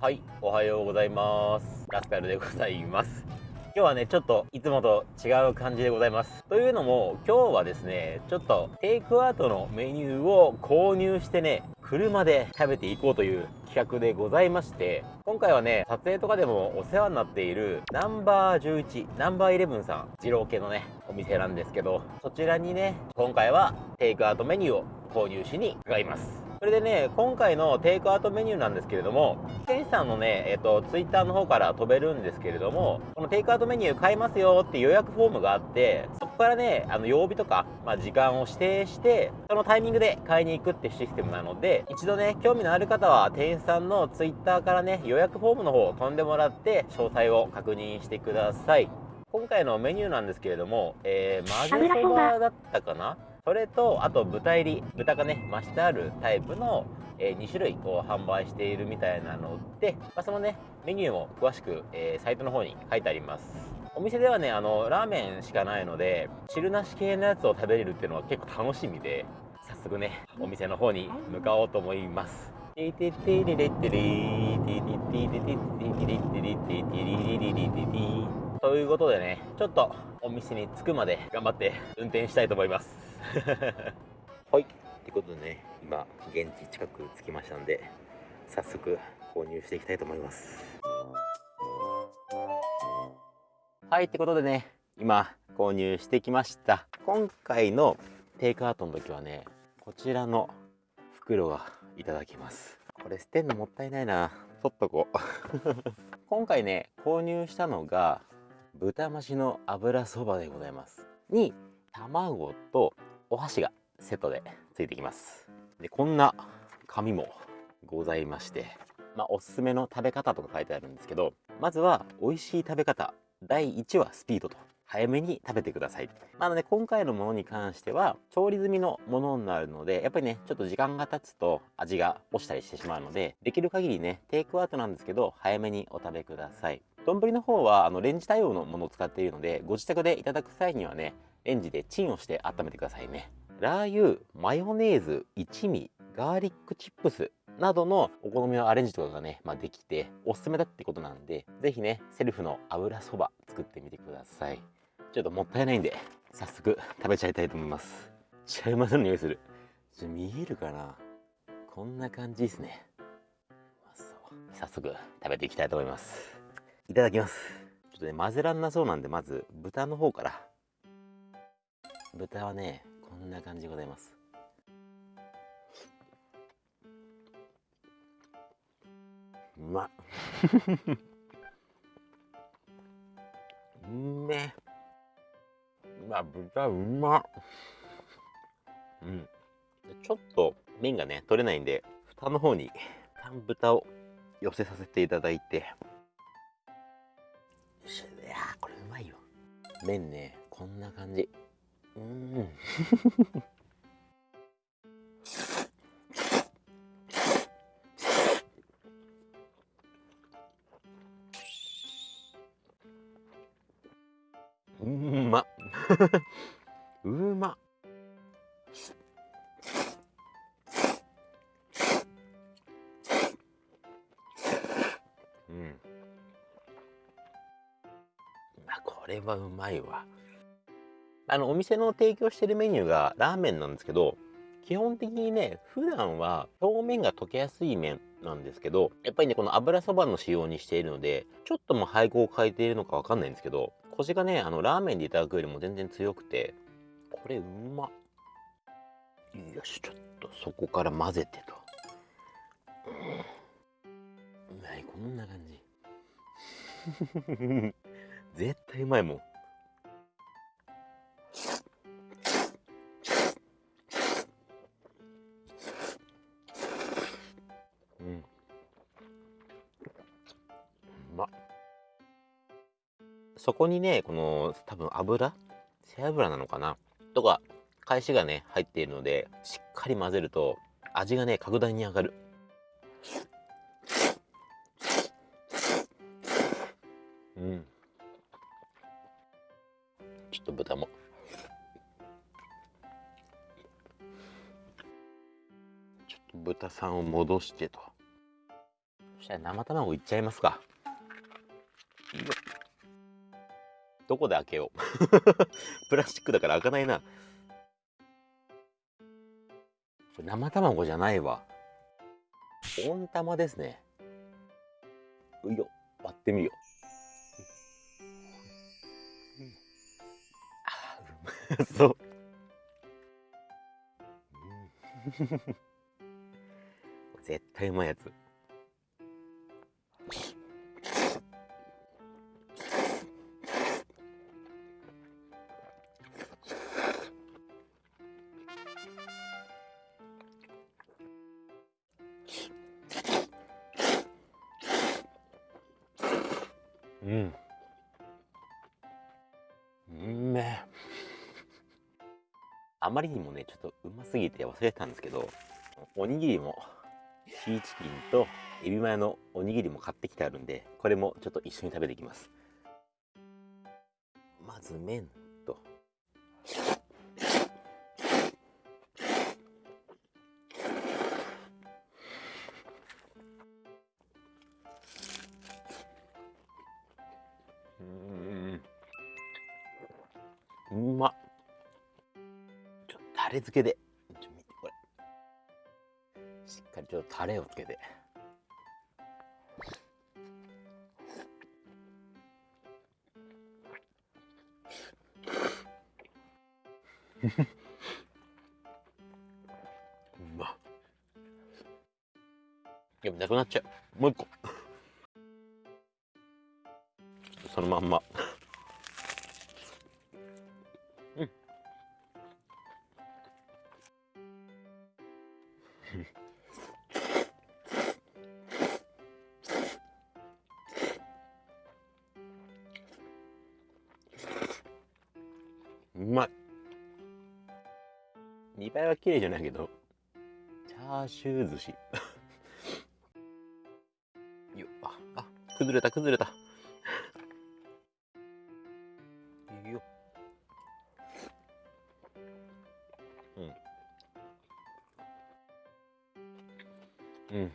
はいおはようございます。ラスカルでございます。今日はねちょっといつもと違う感じでございます。というのも今日はですねちょっとテイクアウトのメニューを購入してね車で食べていこうという企画でございまして今回はね撮影とかでもお世話になっているナンバー11ナンバー11さん二郎系のねお店なんですけどそちらにね今回はテイクアウトメニューを購入しに伺います。それでね今回のテイクアウトメニューなんですけれどもケンさんのねえっ、とツイッターの方から飛べるんですけれどもこのテイクアウトメニュー買いますよって予約フォームがあってそこからねあの曜日とか、まあ、時間を指定してそのタイミングで買いに行くってシステムなので一度ね興味のある方は店員さんのツイッターからね予約フォームの方を飛んでもらって詳細を確認してください。今回のメニューなんですけれども、えー、混ぜそばだったかな？それとあと豚入り豚がね増してあるタイプの、えー、2種類を販売しているみたいなので、まあ、そのねメニューも詳しく、えー、サイトの方に書いてあります。お店ではねあのラーメンしかないので汁なし系のやつを食べれるっていうのは結構楽しみで早速ねお店の方に向かおうと思います。テテテレレテレテテテテテテテテテテテということでねちょっとお店に着くまで頑張って運転したいと思います。はい。ってことでね今現地近く着きましたんで早速購入していきたいと思います。はい。ってことでね今購入してきました。今回のテイクアウトの時はねこちらの袋がいただきます。これ捨てんのもったいないな。取っとこう。今回ね購入したのが豚増しの油そばでございますに卵とお箸がセットでついてきますでこんな紙もございましてまあ、おすすめの食べ方とか書いてあるんですけどまずは美味しい食べ方第1はスピードと早めに食べてください。まあ、ので、今回のものに関しては、調理済みのものになるので、やっぱりね、ちょっと時間が経つと味が落ちたりしてしまうので、できる限りね、テイクアウトなんですけど、早めにお食べください。丼の方はあのレンジ対応のものを使っているのでご自宅でいただく際にはねレンジでチンをして温めてくださいね。ラー油マヨネーズ一味ガーリックチップスなどのお好みのアレンジとかがね、まあ、できておすすめだってことなんで是非ねセルフの油そば作ってみてください。ちょっともったいないんで早速食べちゃいたいと思います。ちゃうまそうな匂いする。ちょ見えるかな？こんな感じですね。早速食べていきたいと思います。いただきます。ちょっとね混ぜらんなそうなんでまず豚の方から。豚はねこんな感じでございます。うまっ。うめうわ豚うまっ。うん。ちょっと麺がね取れないんで蓋の方に豚を寄せさせていただいて。麺ねこんな感じ。うん。うま。うま。はうまいわ。あのお店の提供してるメニューがラーメンなんですけど基本的にね普段は表面が溶けやすい麺なんですけどやっぱりねこの油そばの仕様にしているのでちょっとも配合を変えているのかわかんないんですけどコシがねあのラーメンでいただくよりも全然強くてこれうまっ。よしちょっとそこから混ぜてと。うん。はいこんな感じ。絶対うまいもん。うん。まそこにね、この多分油？背脂なのかな？とか、返しがね、入っているので、しっかり混ぜると、味がね、格段に上がる。うん。ちょっと豚も。ちょっと豚さんを戻してと。そしじゃあ生卵いっちゃいますか。いいよどこで開けよう。プラスチックだから開かないな。生卵じゃないわ。温玉ですね。うよ割ってみよう。そう。うん。絶対うまいやつ。うん。うんあまりにもねちょっとうますぎて忘れてたんですけどおにぎりもシーチキンとエビマヨのおにぎりも買ってきてあるんでこれもちょっと一緒に食べていきます。まず麺。タレ漬けで。ちょ見てこれ。しっかりちょっとタレをつけて。うまっやっぱなくなっちゃう。もう一個。そのまんま。うまい見栄えは綺麗じゃないけどチャーシュー寿司。よっああ崩れた崩れた。いいよ。うん。うん。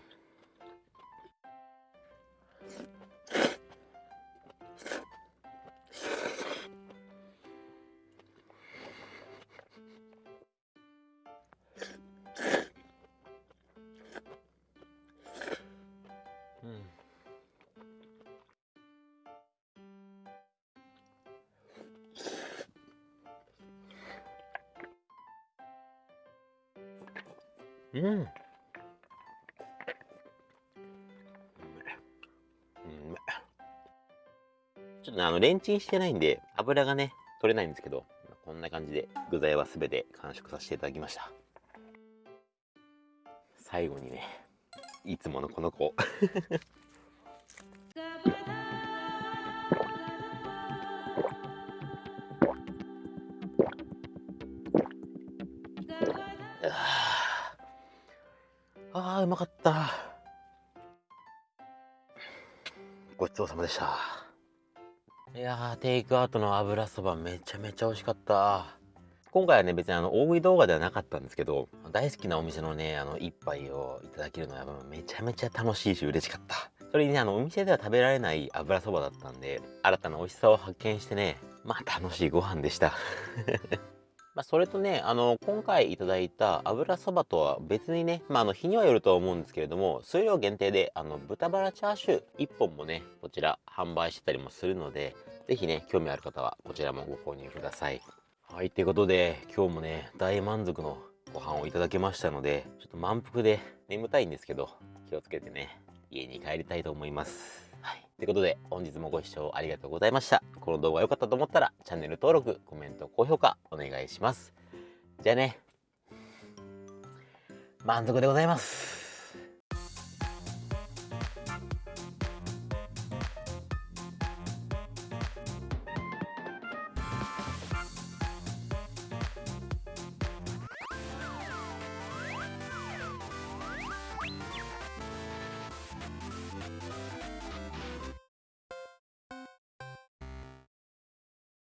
うん。うめえ。うめえちょっと、あの、レンチンしてないんで、油がね、取れないんですけど、こんな感じで具材は全て完食させていただきました。最後にね、いつものこの子。あー、うまかった。ごちそうさまでした。いやー、テイクアウトの油そばめちゃめちゃ美味しかった。今回はね、別にあの、大食い動画ではなかったんですけど、大好きなお店のね、あの、一杯をいただけるのはめちゃめちゃ楽しいし嬉しかった。それにね、あの、お店では食べられない油そばだったんで、新たな美味しさを発見してね、まあ楽しいご飯でした。まあ、それとね、あの、今回いただいた油そばとは別にね、まあ、あの、日にはよるとは思うんですけれども、数量限定で、あの、豚バラチャーシュー1本もね、こちら販売してたりもするので、ぜひね、興味ある方はこちらもご購入ください。はい、ということで、今日もね、大満足のご飯をいただけましたので、ちょっと満腹で眠たいんですけど、気をつけてね、家に帰りたいと思います。ということで、本日もご視聴ありがとうございました。この動画良かったと思ったら、チャンネル登録、コメント、高評価、お願いします。じゃあね、満足でございます。